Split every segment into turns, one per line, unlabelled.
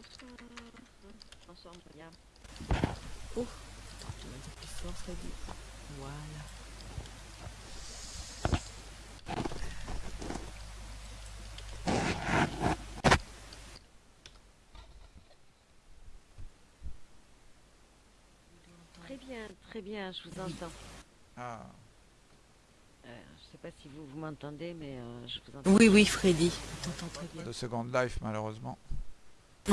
Bonsoir. Bonsoir, Myriam.
Oh, attends, tu vas dire plus fort, Freddy. Voilà.
Très bien, très bien, je vous entends.
Ah,
Euh, je sais pas si vous, vous m'entendez, mais euh, je vous entends.
Oui, oui, Freddy. T'entends très bien.
deux secondes live malheureusement.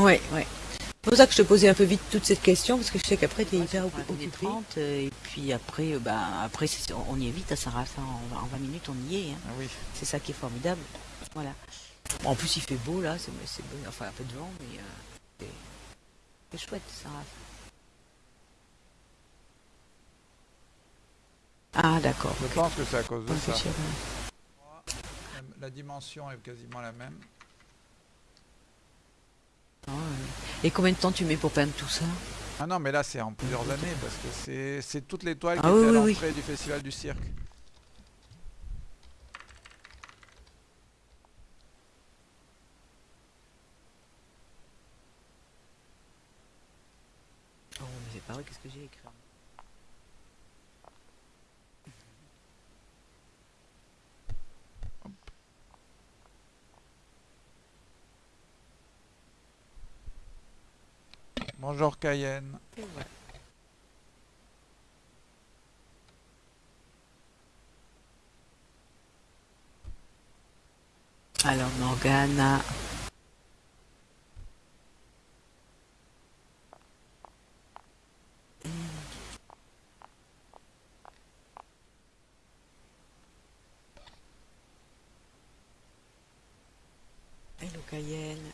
Ouais, ouais. C'est pour ça que je te posais un peu vite toute cette question, parce que je sais qu'après tu es
Ouais,
hyper
ça prend la
occupé.
30, euh, et puis après, bah, après c'est- on y est vite à Saint-Raphaël, en, en 20 minutes on y est. hein.
Ah oui.
C'est ça qui est formidable. Voilà. Bon, en plus il fait beau là, c'est c'est beau, enfin un peu de vent, mais euh, c'est- chouette Saint-Raphaël. Ah d'accord.
Je pense que c'est à cause de ça. La dimension est quasiment la même.
Ouais. Et combien de temps tu mets pour peindre tout ça?
Ah non, mais là c'est en plusieurs années parce que c'est toutes les toiles qui
Ah
étaient à
oui,
l'entrée du festival du cirque.
Oh mais c'est pas vrai, qu'est-ce que j'ai écrit?
Bonjour Cayenne.
Alors Morgana. Hello Cayenne.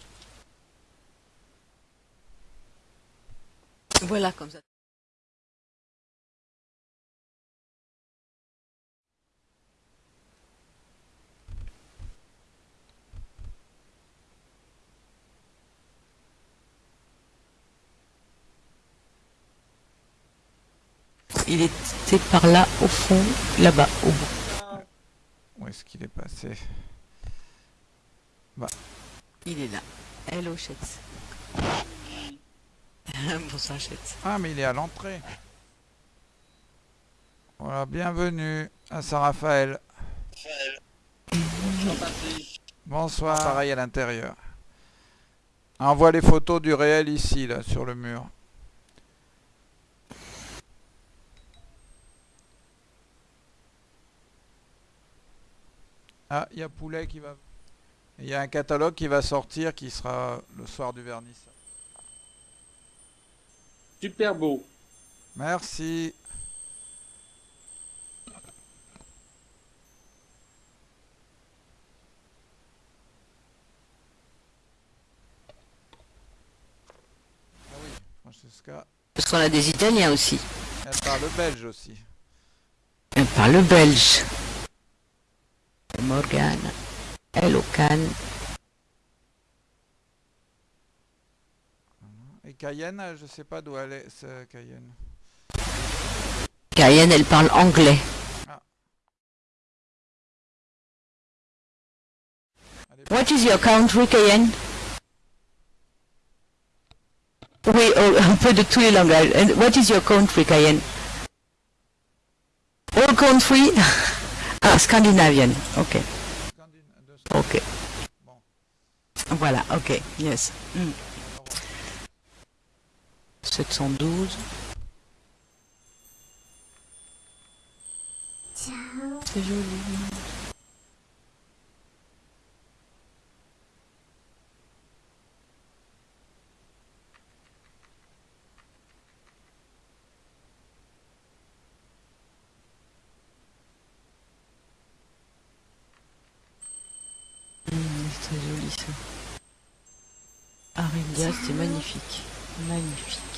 Voilà comme ça. Il était par là au fond, là-bas, au bout.
Où est-ce qu'il est passé?
Il est là. Hello Chetz. Bonsoir Chetz.
Ah, mais il est à l'entrée. Voilà, bienvenue à Saint-Raphaël. Bonsoir. Pareil à l'intérieur. Ah, On voit les photos du réel ici, là, sur le mur. Ah, il y a Poulet qui va... Il y a un catalogue qui va sortir qui sera le soir du vernissage.
Super beau.
Merci. Ah oui, Francesca,
Parce qu'on a des Italiens aussi.
elle parle belge aussi.
Elle parle belge. Morgan. Hello Can.
Et Cayenne, je sais pas d'où elle est, Cayenne.
Cayenne, elle parle anglais.
Est-
What is your country, Cayenne? Oui, oh, un peu de tous les langages. And what is your country, Cayenne? All country? ah, Scandinavian. Ok,
de-
ok.
Bon,
Voilà, ok, yes. Mm.
Au revoir.
712. C'est joli. Mm, c'est très joli ça. Arindia, c'est magnifique. Magnifique.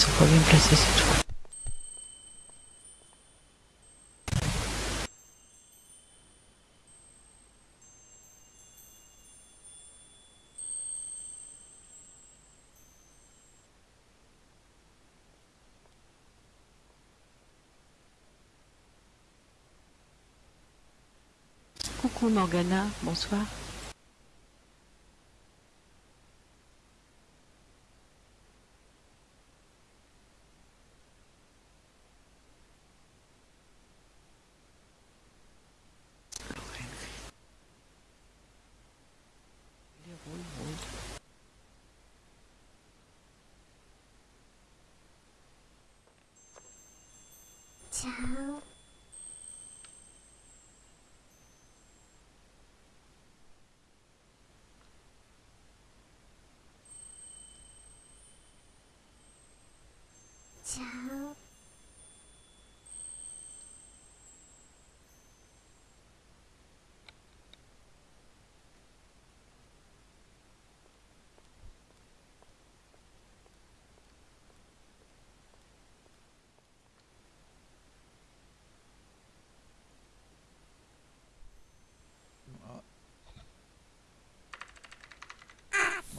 Sont pas bien placés, c'est tout. Coucou Morgana, bonsoir. ち
ゃん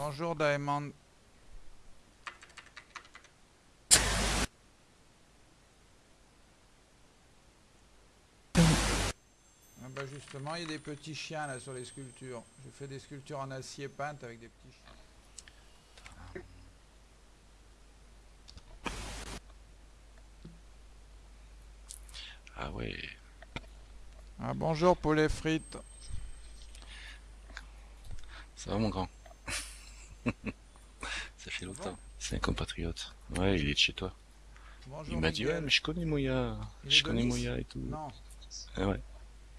Bonjour Diamond. Ah bah justement, il y a des petits chiens là sur les sculptures. J'ai fait des sculptures en acier peinte avec des petits chiens.
Ah ouais.
Ah, bonjour poulet frites.
Ça va mon grand? Ça fait longtemps. C'est un compatriote. Ouais, il est de chez toi.
Bonjour
Il m'a dit
Miguel.
ouais mais je connais Moya.
Il
Je connais
Nice
Moya et tout.
Non,
Ah ouais.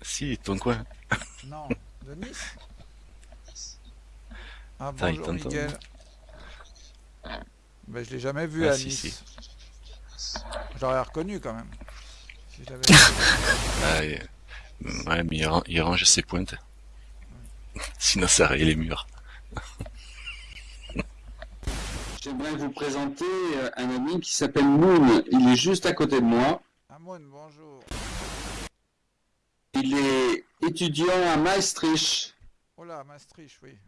Si, ton coin.
non, de Nice. Ah bonjour
t'entend.
Miguel. Ben, je l'ai jamais vu
Ah,
à
si,
Nice. J'aurais reconnu quand même. Si j'avais-
Ah, Ouais, mais il range ses pointes. Sinon ça rayait les murs.
J'aimerais vous présenter euh, un ami qui s'appelle Moon. Il est juste à côté de moi.
Amon, bonjour.
Il est étudiant à Maastricht
Oh là, Maastricht, oui.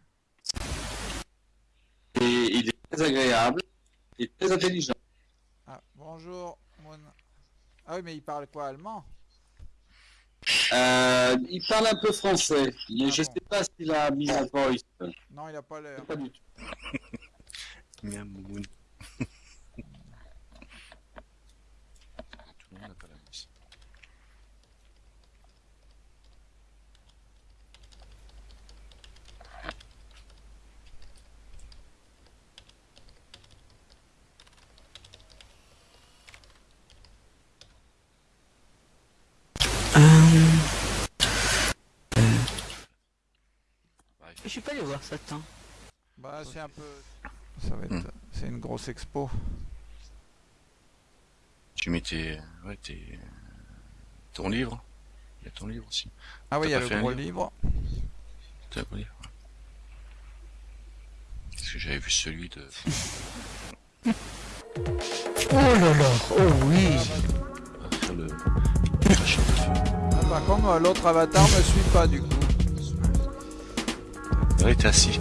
et il est très agréable et très intelligent.
Ah, bonjour, Mon. Ah oui, mais il parle quoi, allemand?
Euh, il parle un peu français, mais
Ah
je
bon.
sais pas s'il a mis la voice.
Non, il a pas l'air.
Pas du tout.
Miam, moumoun. Tout le monde n'a pas la mousse.
Je suis pas allé voir ça tant.
Bah, c'est un peu. Ça va être.
Hmm.
C'est une grosse expo.
Tu mets tes... Ouais, tes... Ton livre Il y a ton livre aussi.
Ah oui, il y a le gros
livre
livre.
T'as un gros livre. Parce que j'avais vu celui de...
Oh là là, oh oui.
le... feu.
Ah, par contre, l'autre avatar me suit pas du coup.
Ouais, t'es assis.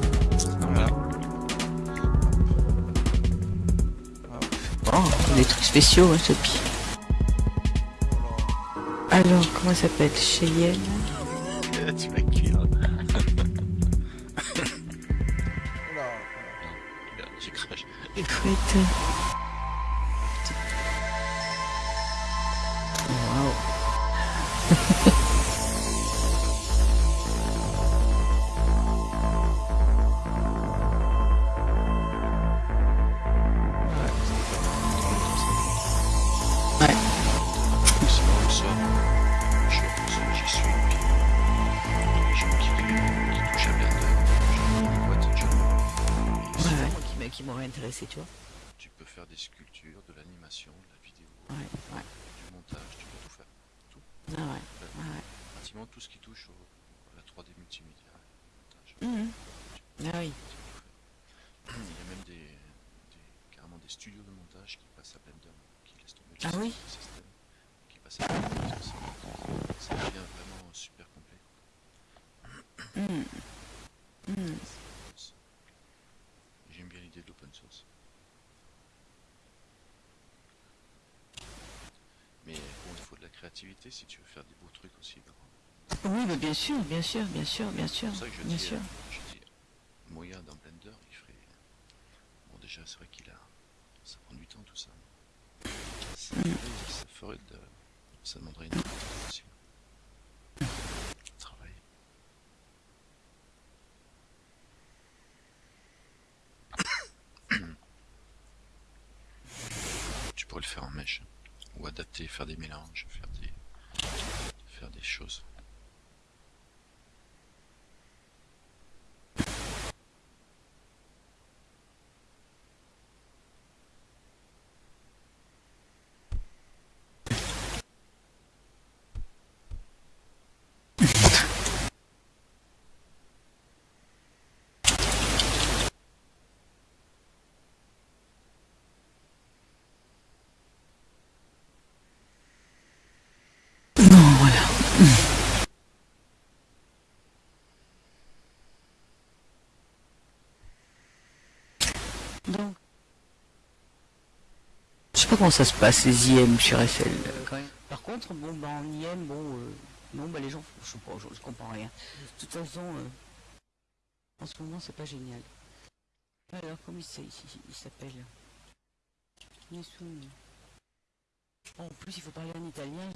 Des trucs spéciaux, hein, Sophie. Alors, comment elle s'appelle? Cheyenne?
Tu vas cuire.
Oula,
Regarde, J'ai craché.
Écoute.
Tout ce qui touche au, à la 3D multimédia.
Mhm. Ah oui.
Il y a même des, des- carrément des studios de montage qui passent à Blender, qui laissent tomber
Ah
le
oui
système, qui passent à Blender, ça- devient vraiment super complet.
Hmm. Hmm.
J'aime bien l'idée de l'open source. Mais bon, il faut de la créativité si tu veux faire des beaux trucs aussi.
Oui, mais bien sûr, bien sûr, bien sûr, bien sûr,
C'est ça que je
bien
dis,
sûr.
euh, je dis, Moya dans Blender, il ferait. Bon, déjà, c'est vrai qu'il a. Ça prend du temps tout ça. Ça, ferait- ça ferait de. Ça demanderait une. Travail. tu pourrais le faire en mèche. Ou adapter, faire des mélanges, faire des. faire des choses.
Bon, voilà. Donc, je sais pas comment ça se passe les IM sur FL. Par contre, bon, bah, en IM, bon, euh, bah les gens, je je, comprends rien. De toute façon, euh, en ce moment, c'est pas génial. Alors, comment il, il- s'appelle en plus, il faut parler en italien.